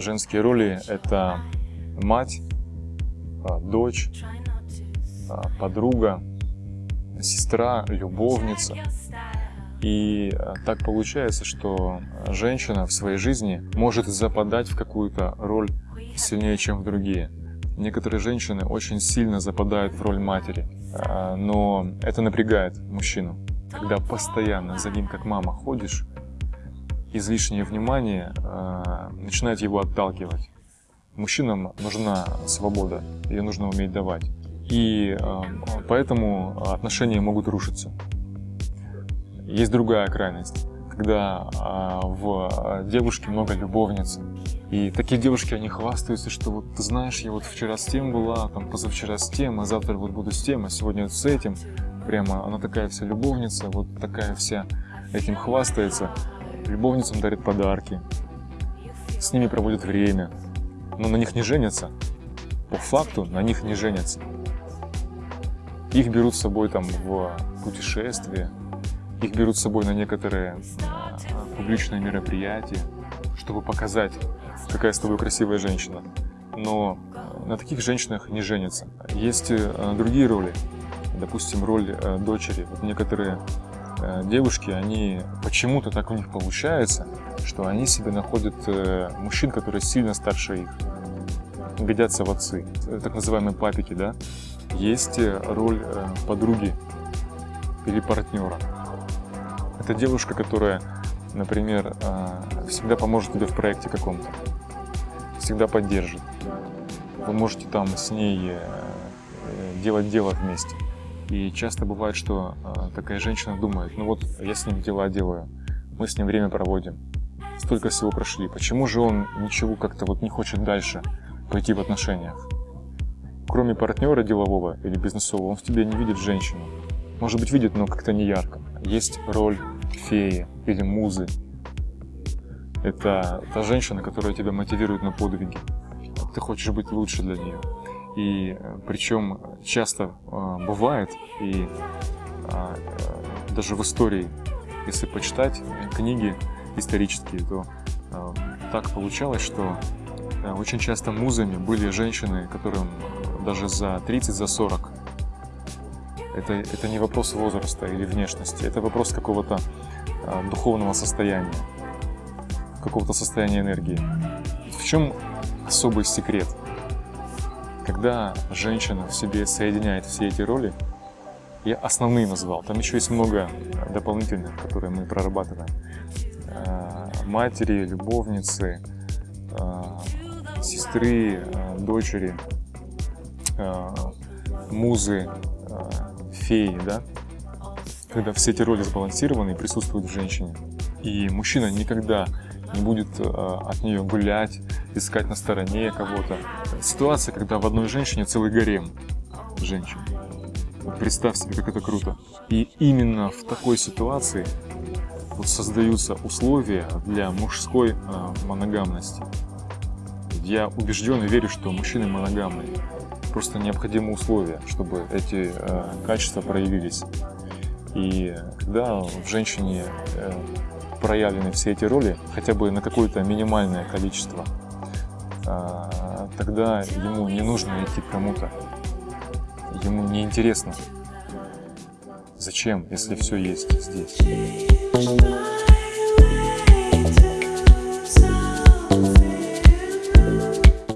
женские роли – это мать, а, дочь, а, подруга, сестра, любовница. И а, так получается, что женщина в своей жизни может западать в какую-то роль сильнее, чем в другие. Некоторые женщины очень сильно западают в роль матери, но это напрягает мужчину. Когда постоянно за ним как мама ходишь, излишнее внимание начинает его отталкивать. Мужчинам нужна свобода, ее нужно уметь давать. И э, поэтому отношения могут рушиться. Есть другая крайность, когда э, в девушке много любовниц. И такие девушки, они хвастаются, что вот ты знаешь, я вот вчера с тем была, там позавчера с тем, а завтра вот буду с тем, а сегодня вот с этим. Прямо она такая вся любовница, вот такая вся этим хвастается. Любовницам дарит подарки, с ними проводят время, но на них не женятся. По факту на них не женятся. Их берут с собой там в путешествия, их берут с собой на некоторые э, публичные мероприятия, чтобы показать, какая с тобой красивая женщина. Но на таких женщинах не женятся. Есть э, другие роли, допустим, роль э, дочери. Вот некоторые девушки, они почему-то так у них получается, что они себе находят э, мужчин, которые сильно старше их, годятся в отцы, так называемые папики, да. Есть э, роль э, подруги или партнера. Это девушка, которая, например, всегда поможет тебе в проекте каком-то, всегда поддержит. Вы можете там с ней делать дело вместе. И часто бывает, что такая женщина думает, ну вот я с ним дела делаю, мы с ним время проводим, столько всего прошли, почему же он ничего как-то вот не хочет дальше пойти в отношениях? Кроме партнера делового или бизнесового, он в тебе не видит женщину. Может быть, видит, но как-то не ярко. Есть роль феи или музы. Это та женщина, которая тебя мотивирует на подвиги. Ты хочешь быть лучше для нее. И э, причем часто э, бывает, и э, даже в истории, если почитать книги, исторические, то так получалось, что очень часто музами были женщины, которым даже за 30, за 40. Это, это не вопрос возраста или внешности, это вопрос какого-то духовного состояния, какого-то состояния энергии. В чем особый секрет? Когда женщина в себе соединяет все эти роли, я основные назвал, там еще есть много дополнительных, которые мы прорабатываем. Э, матери, любовницы, э, сестры, э, дочери, музы, феи, да? Когда все эти роли сбалансированы и присутствуют в женщине. И мужчина никогда не будет от нее гулять, искать на стороне кого-то. Ситуация, когда в одной женщине целый гарем женщин. Представь себе, как это круто. И именно в такой ситуации вот создаются условия для мужской э, моногамности. Я убежден и верю, что мужчины моногамные. Просто необходимы условия, чтобы эти э, качества проявились. И когда в женщине э, проявлены все эти роли, хотя бы на какое-то минимальное количество, э, тогда ему не нужно идти к кому-то. Ему не интересно. Зачем, если все есть здесь?